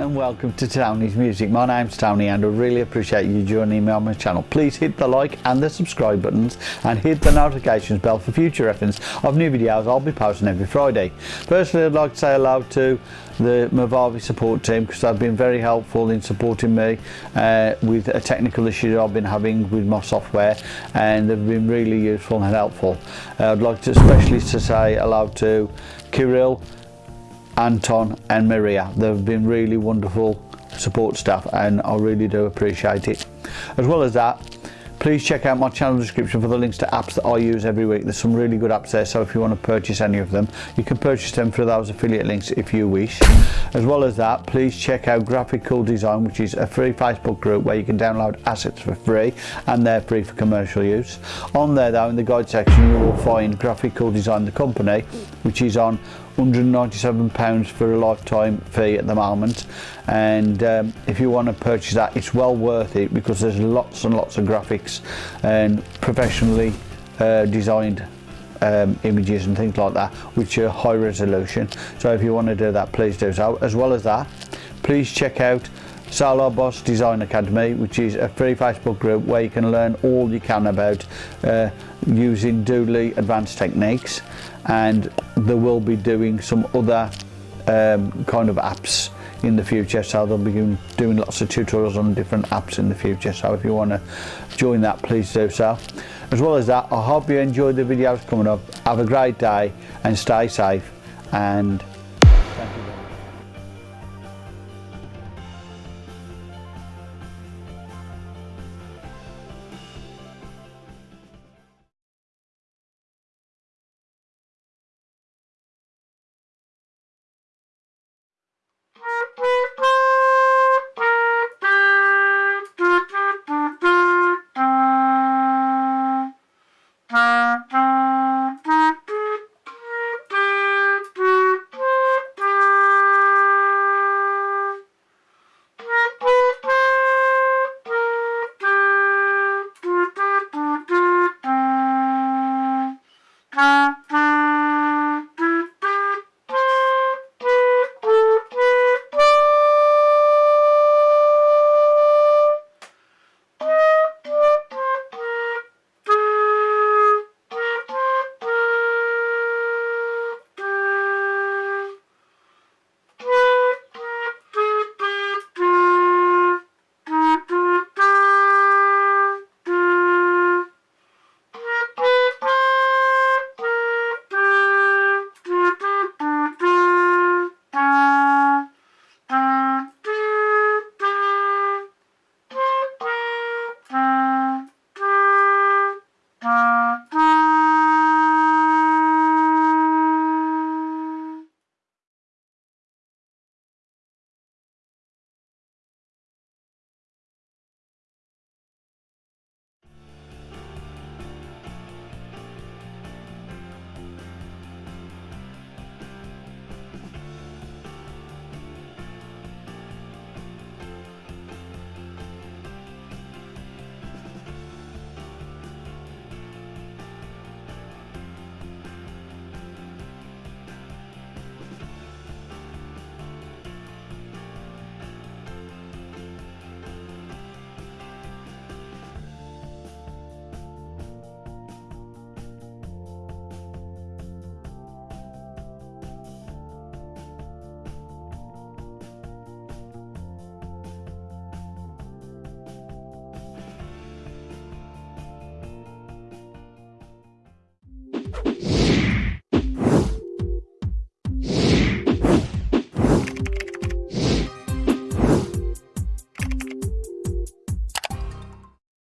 And welcome to Tony's Music. My name's Tony and I really appreciate you joining me on my channel. Please hit the like and the subscribe buttons and hit the notifications bell for future reference of new videos I'll be posting every Friday. Firstly I'd like to say hello to the Movavi support team because they've been very helpful in supporting me uh, with a technical issue I've been having with my software and they've been really useful and helpful. Uh, I'd like to especially to say hello to Kirill Anton and Maria. They've been really wonderful support staff and I really do appreciate it. As well as that, please check out my channel description for the links to apps that I use every week. There's some really good apps there, so if you want to purchase any of them, you can purchase them through those affiliate links if you wish. As well as that, please check out Graphic Cool Design, which is a free Facebook group where you can download assets for free and they're free for commercial use. On there though, in the guide section, you will find Graphic Cool Design, the company, which is on £197 for a lifetime fee at the moment. And um, if you want to purchase that it's well worth it because there's lots and lots of graphics and professionally uh, designed um, images and things like that which are high resolution. So if you want to do that please do so. As well as that please check out Solar Boss Design Academy which is a free Facebook group where you can learn all you can about uh, using Doodly advanced techniques. And they will be doing some other um, kind of apps in the future. So they'll be doing lots of tutorials on different apps in the future. So if you want to join that please do so. As well as that I hope you enjoyed the videos coming up. Have a great day and stay safe. And